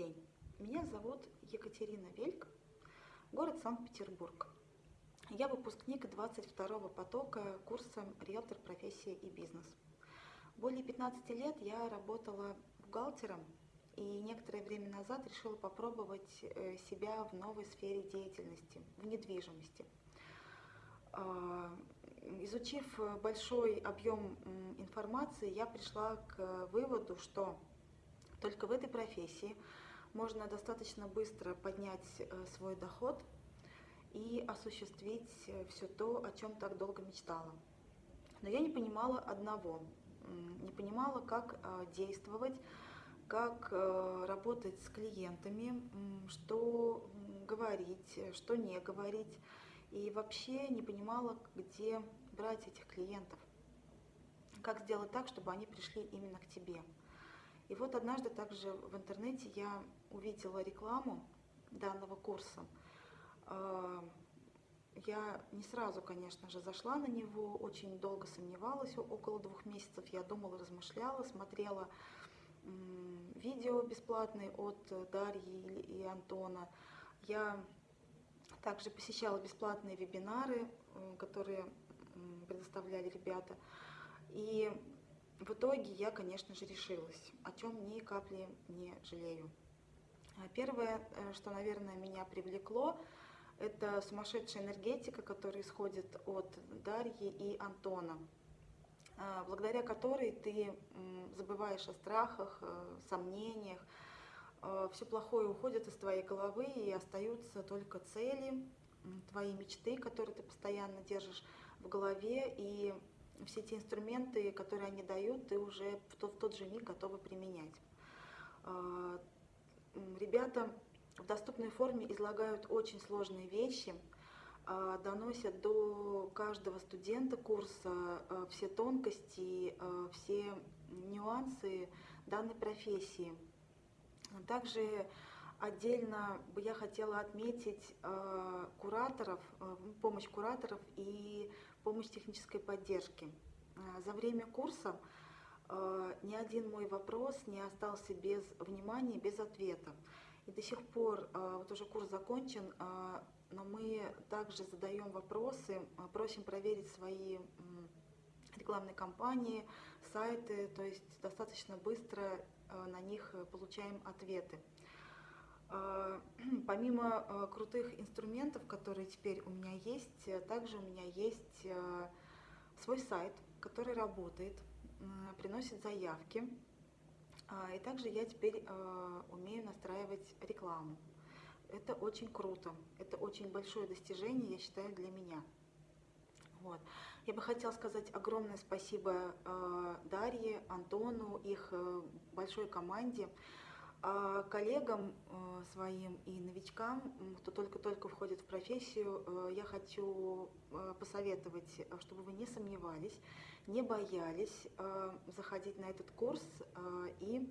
день, меня зовут Екатерина Вельк, город Санкт-Петербург. Я выпускник 22-го потока курса «Риэлтор. Профессия и бизнес». Более 15 лет я работала бухгалтером и некоторое время назад решила попробовать э, себя в новой сфере деятельности, в недвижимости. А, изучив большой объем информации, я пришла к выводу, что только в этой профессии можно достаточно быстро поднять э, свой доход и осуществить э, все то, о чем так долго мечтала. Но я не понимала одного, не понимала, как э, действовать, как работать с клиентами, что говорить, что не говорить, и вообще не понимала, где брать этих клиентов, как сделать так, чтобы они пришли именно к тебе. И вот однажды также в интернете я увидела рекламу данного курса. А, я не сразу, конечно же, зашла на него, очень долго сомневалась, около двух месяцев я думала, размышляла, смотрела видео бесплатные от Дарьи и Антона. Я также посещала бесплатные вебинары, которые предоставляли ребята. И в итоге я, конечно же, решилась, о чем ни капли не жалею. А первое, э, что, наверное, меня привлекло, это сумасшедшая энергетика, которая исходит от Дарьи и Антона, а, благодаря которой ты забываешь о страхах, э, сомнениях, э, все плохое уходит из твоей головы и остаются только цели, твои мечты, которые ты постоянно держишь в голове, и все те инструменты, которые они дают, ты уже в тот, в тот же миг готова применять. А, ребята в доступной форме излагают очень сложные вещи, а, доносят до каждого студента курса а, все тонкости, все нюансы данной профессии. Также отдельно бы я хотела отметить кураторов, помощь кураторов и помощь технической поддержки. А, за время курса ни один мой вопрос не остался без внимания, без ответа. И до сих пор, вот уже курс закончен, но мы также задаем вопросы, просим проверить свои рекламные кампании, сайты, то есть достаточно быстро на них получаем ответы. А, помимо а, крутых инструментов, которые теперь у меня есть, э, также у меня есть э, свой сайт, который работает, приносит заявки. И также я теперь умею настраивать рекламу. Это очень круто, это очень большое достижение, я считаю, для меня. Вот. Я бы хотела сказать огромное спасибо Дарье, Антону, их э, большой команде. А коллегам э, своим и новичкам, кто только-только входит в профессию, э, я хочу э, посоветовать, чтобы вы не сомневались, не боялись заходить на этот курс и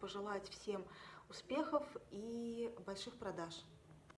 пожелать всем успехов и больших продаж.